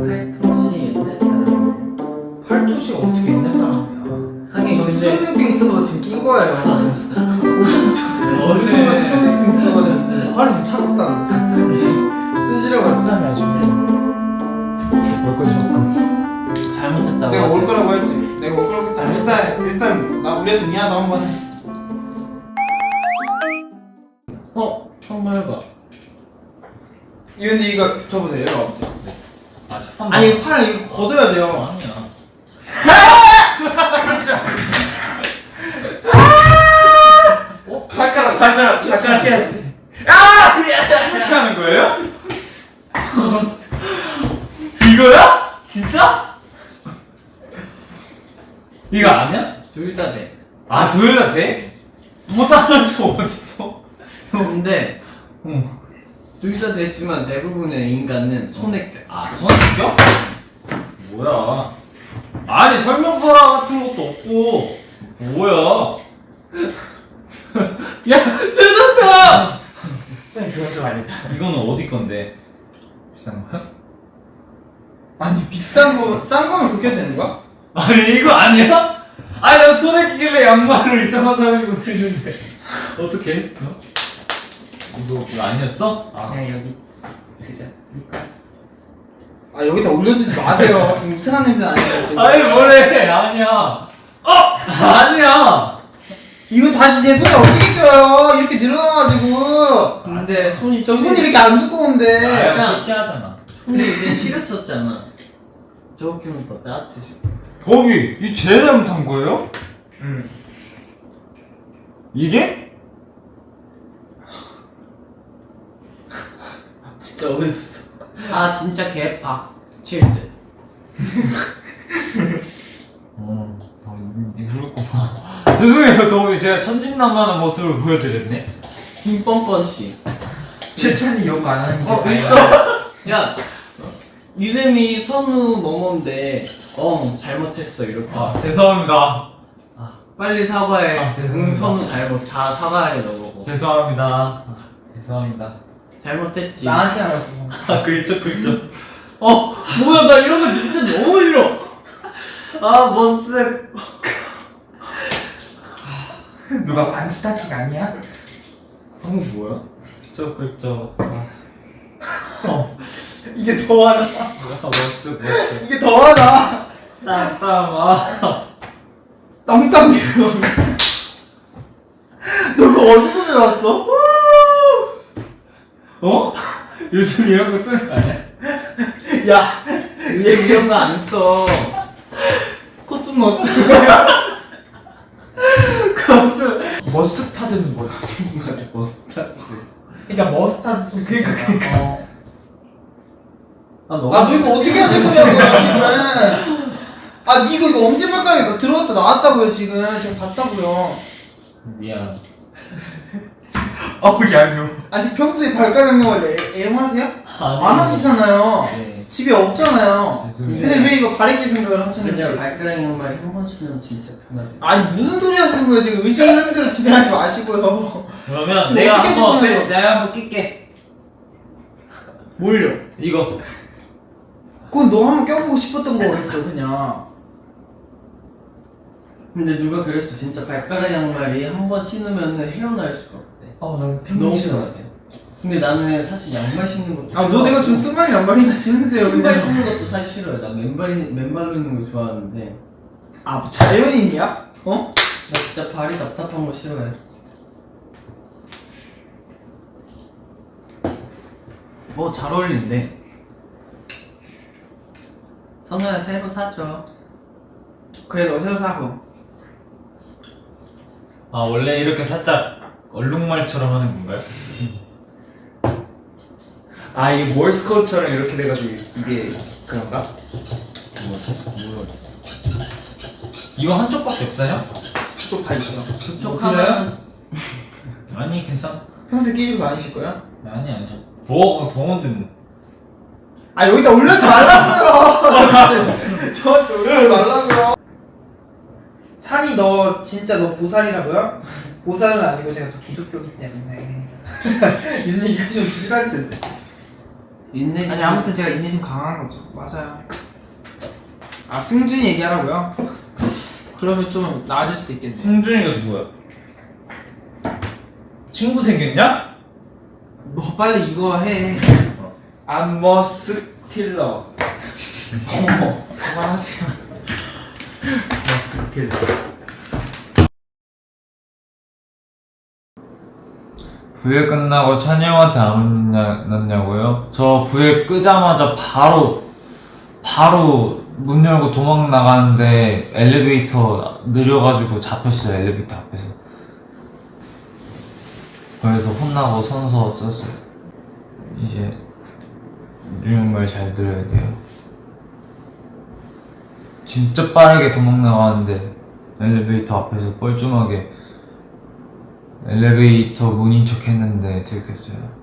팔토시 옛날 사람이네 팔도시가 어떻게 옛날 사람이야. 하긴 저 근데 수족냉증 있어서 지금 낀 거예요. 정말 수족냉증 있어가지고 팔이 지금 차갑다. 순실해가지고. 부담이 아주 올 것이 없고. 잘못했다고 내가. 올 거라고 했지. 내가 올 거라고 했지. 일단 일단 나 우리한테 미안하다 한번. 해 어? 정말 봐. 이 근데 이거 접으세요 없어요 아 아니 이거 팔 이거 걷어야 돼요 아니야 어? 발가락 발가락 발가락 해야지 이렇게 하는 거예요? 이거야? 진짜? 이거 아니야? 둘 다 돼. 아 둘 다 돼? 못하는 저 어딨어? 근데 응. 둘다 되지만 대부분의 인간은 손에 껴. 아 손에 껴? 뭐야 아니 설명서라 같은 것도 없고 뭐야 야 뜯었어! 쌤 그건 좀 아니다 이거는 어디 건데? 비싼 거야? 아니 비싼 거 싼 거면 그렇게 되는 거야? 아니 이거 아니야? 아니 난 손에 끼길래 양말을 이상한 사람이 있는데 어떻게? 어? 이거 이거 아니었어? 아 그냥 여기 드자. 아 여기다 올려주지 마세요 지금 이상한 냄새 나니까 지금 아니 뭐래 아니야 어 아니야 이거 다시 제 손에 어떻게 껴요 이렇게 늘어나가지고 근데 손이 저 손이 이렇게 안 두꺼운데 아, 약간- 피하잖아 손이 이제 시렸었잖아. 저거 끼면 더 따뜻해져. 더비 이 제일 잘못한 거예요? 응. 이게? 진짜 어이없어. 아 진짜 개박 칠 듯. 어, 어 그렇구나 죄송해요 더비 제가 천진난만한 모습을 보여드렸네 김 뻔뻔 씨. 최찬이 욕 안 하는 게 어. 일단 야 이름이 선우 뭐뭐인데 어 잘못했어 이렇게. 아 죄송합니다 아, 빨리 사과해. 아, 죄송합니다. 응 선우 잘못 다 사과해 너 보고. 죄송합니다 아, 죄송합니다 잘못했지. 나한테 하라고 아 그렇죠 그렇죠 어 뭐야 나 이런 거 진짜 너무 싫어. 아 머스. 누가 반스타킹 아니야? 방금 뭐야? 그렇죠 그렇죠 이게 더하다 머스 머스 이게 더하다 땀땀아 땀땀이야 너 그거 어디서 배웠어? 어? 요즘 이런 거 쓰는 거 아니야? 야 얘 이런 거 안 써. 코스모스. 거스 머스타드는 뭐야? 맞아 머스타드. 그러니까 머스타드 소스 그러니까 그러니까 어. 아 너무. 아, 너 이거 어떻게 하실 거냐고요, 지금. 아, 니 이거, 이거 엄지발가락에 들어갔다 나왔다고요, 지금. 지금 봤다고요. 미안 어, 얄미워. 아니, 평소에 발가락 영화를 애- 애용하세요? 안 하시잖아요. 네 집에 없잖아요. 죄송해요 근데 왜 이거 가리킬 생각을 하시는지. 발가락 양말이 한번 쓰면 진짜 편하대. 아니, 무슨 소리 하시는 거예요, 지금. 의심하는 대로 진행하지 마시고요. 그러면 이거 내가 한번? 빼- 내가 한번 낄게 뭘요? 이거 그건 너 한번 껴보고 싶었던 거겠죠, 그냥. 근데 누가 그랬어 진짜 발가락 양말이 한 번 신으면 헤어날 수가. 어, 난 너무 편하대. 근데 나는 사실 양말 신는 것도 아, 너 내가 준 스마일 양말이나 신으세요, 신발 그냥. 신는 것도 사실 싫어요. 나 맨발이 맨발로 있는 거 좋아하는데 아, 뭐 자연인이야? 어? 나 진짜 발이 답답한 거 싫어해. 뭐 잘 어울리는데. 선우야 새로 사줘. 그래, 너 새로 사고. 아 원래 이렇게 살짝 얼룩말처럼 하는 건가요? 아 이게 몰스 코드처럼 이렇게 돼가지고 이게 그런가? 이거 한쪽밖에 없어요? 쪽다 있죠 그쪽 뭐 하면 아니 괜찮아 평소에 끼시고 다니실 거야? 아니 아니야 부엌은 부엌인데 뭐아 여기다 올려주지 말라고요 저한테 올려주지 말라고요 찬이 너 진짜 너 보살이라고요? 보살은 아니고 제가 또 기독교기 때문에 얘기 하시면 부실하실 텐데 인내심. 아니 아무튼 제가 인내심 강한 거죠. 맞아요. 아 승준이 얘기하라고요? 그러면 좀 나아질 수도 있겠네. 승준이가 누구야? 친구 생겼냐? 너 빨리 이거 해. 암머스 틸러 어머 그만하세요. 머스 틸러 부회 끝나고 찬이 형한테 안 만났냐고요? 저 부회 끄자마자 바로 바로 문 열고 도망 나가는데 엘리베이터 느려가지고 잡혔어요 엘리베이터 앞에서. 그래서 혼나고 선서 썼어요. 이제 유형 말잘 들어야 돼요. 진짜 빠르게 도망 나가는데 엘리베이터 앞에서 뻘쭘하게 엘리베이터 문인 척 했는데 들켰어요.